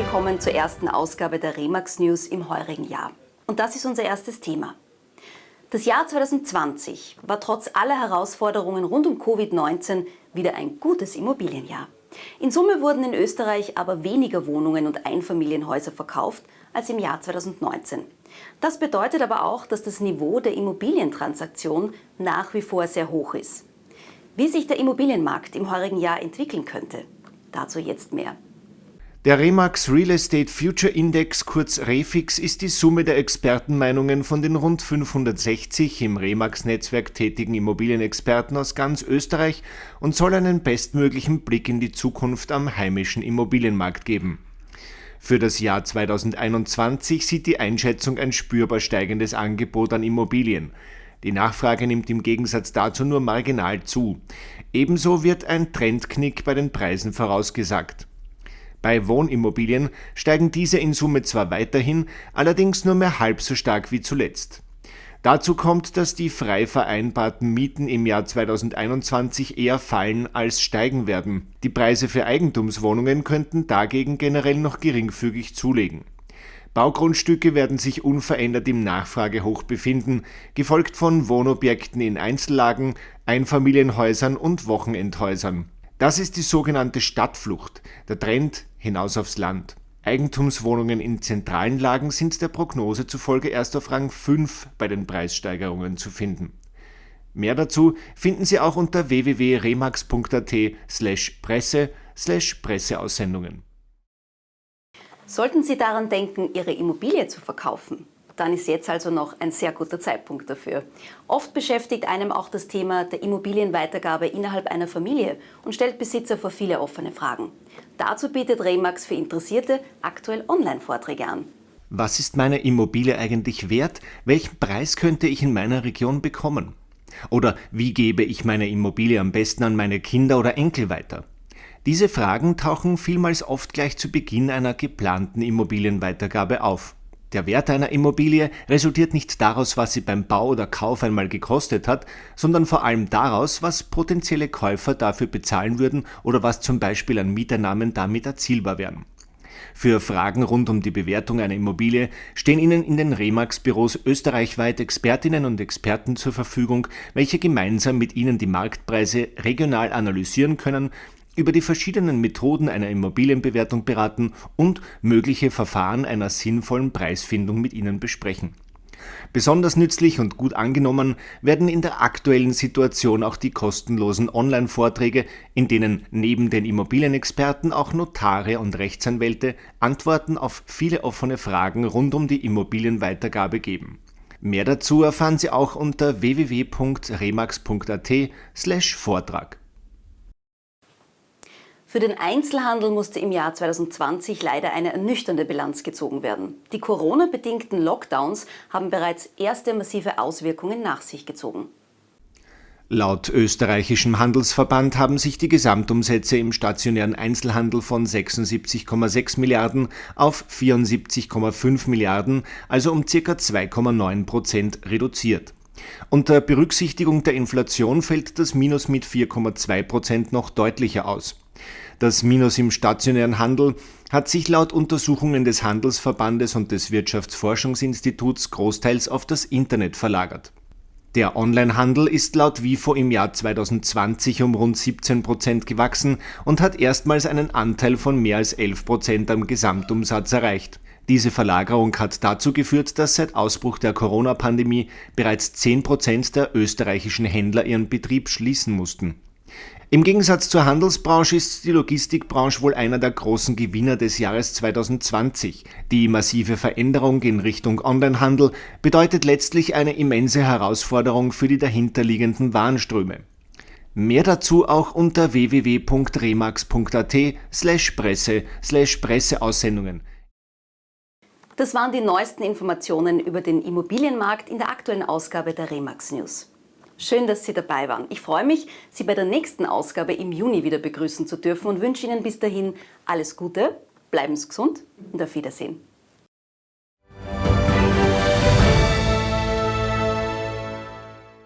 willkommen zur ersten Ausgabe der Remax News im heurigen Jahr. Und das ist unser erstes Thema. Das Jahr 2020 war trotz aller Herausforderungen rund um Covid-19 wieder ein gutes Immobilienjahr. In Summe wurden in Österreich aber weniger Wohnungen und Einfamilienhäuser verkauft als im Jahr 2019. Das bedeutet aber auch, dass das Niveau der Immobilientransaktion nach wie vor sehr hoch ist. Wie sich der Immobilienmarkt im heurigen Jahr entwickeln könnte, dazu jetzt mehr. Der Remax Real Estate Future Index, kurz REFIX, ist die Summe der Expertenmeinungen von den rund 560 im Remax-Netzwerk tätigen Immobilienexperten aus ganz Österreich und soll einen bestmöglichen Blick in die Zukunft am heimischen Immobilienmarkt geben. Für das Jahr 2021 sieht die Einschätzung ein spürbar steigendes Angebot an Immobilien. Die Nachfrage nimmt im Gegensatz dazu nur marginal zu. Ebenso wird ein Trendknick bei den Preisen vorausgesagt. Bei Wohnimmobilien steigen diese in Summe zwar weiterhin, allerdings nur mehr halb so stark wie zuletzt. Dazu kommt, dass die frei vereinbarten Mieten im Jahr 2021 eher fallen als steigen werden. Die Preise für Eigentumswohnungen könnten dagegen generell noch geringfügig zulegen. Baugrundstücke werden sich unverändert im Nachfragehoch befinden, gefolgt von Wohnobjekten in Einzellagen, Einfamilienhäusern und Wochenendhäusern. Das ist die sogenannte Stadtflucht, der Trend hinaus aufs Land. Eigentumswohnungen in zentralen Lagen sind der Prognose zufolge erst auf Rang 5 bei den Preissteigerungen zu finden. Mehr dazu finden Sie auch unter www.remax.at slash presse slash Presseaussendungen. Sollten Sie daran denken, Ihre Immobilie zu verkaufen, dann ist jetzt also noch ein sehr guter Zeitpunkt dafür. Oft beschäftigt einem auch das Thema der Immobilienweitergabe innerhalb einer Familie und stellt Besitzer vor viele offene Fragen. Dazu bietet Remax für Interessierte aktuell Online-Vorträge an. Was ist meine Immobilie eigentlich wert? Welchen Preis könnte ich in meiner Region bekommen? Oder wie gebe ich meine Immobilie am besten an meine Kinder oder Enkel weiter? Diese Fragen tauchen vielmals oft gleich zu Beginn einer geplanten Immobilienweitergabe auf. Der Wert einer Immobilie resultiert nicht daraus, was sie beim Bau oder Kauf einmal gekostet hat, sondern vor allem daraus, was potenzielle Käufer dafür bezahlen würden oder was zum Beispiel an Mieteinnahmen damit erzielbar wären. Für Fragen rund um die Bewertung einer Immobilie stehen Ihnen in den Remax-Büros österreichweit Expertinnen und Experten zur Verfügung, welche gemeinsam mit Ihnen die Marktpreise regional analysieren können über die verschiedenen Methoden einer Immobilienbewertung beraten und mögliche Verfahren einer sinnvollen Preisfindung mit Ihnen besprechen. Besonders nützlich und gut angenommen werden in der aktuellen Situation auch die kostenlosen Online-Vorträge, in denen neben den Immobilienexperten auch Notare und Rechtsanwälte Antworten auf viele offene Fragen rund um die Immobilienweitergabe geben. Mehr dazu erfahren Sie auch unter www.remax.at/vortrag. Für den Einzelhandel musste im Jahr 2020 leider eine ernüchternde Bilanz gezogen werden. Die Corona-bedingten Lockdowns haben bereits erste massive Auswirkungen nach sich gezogen. Laut österreichischem Handelsverband haben sich die Gesamtumsätze im stationären Einzelhandel von 76,6 Milliarden auf 74,5 Milliarden, also um ca. 2,9 Prozent reduziert. Unter Berücksichtigung der Inflation fällt das Minus mit 4,2 Prozent noch deutlicher aus. Das Minus im stationären Handel hat sich laut Untersuchungen des Handelsverbandes und des Wirtschaftsforschungsinstituts großteils auf das Internet verlagert. Der Onlinehandel ist laut WIFO im Jahr 2020 um rund 17 Prozent gewachsen und hat erstmals einen Anteil von mehr als 11 Prozent am Gesamtumsatz erreicht. Diese Verlagerung hat dazu geführt, dass seit Ausbruch der Corona-Pandemie bereits 10 Prozent der österreichischen Händler ihren Betrieb schließen mussten. Im Gegensatz zur Handelsbranche ist die Logistikbranche wohl einer der großen Gewinner des Jahres 2020. Die massive Veränderung in Richtung Onlinehandel bedeutet letztlich eine immense Herausforderung für die dahinterliegenden Warenströme. Mehr dazu auch unter www.remax.at slash presse slash Presseaussendungen. Das waren die neuesten Informationen über den Immobilienmarkt in der aktuellen Ausgabe der Remax News. Schön, dass Sie dabei waren. Ich freue mich, Sie bei der nächsten Ausgabe im Juni wieder begrüßen zu dürfen und wünsche Ihnen bis dahin alles Gute, bleiben Sie gesund und auf Wiedersehen.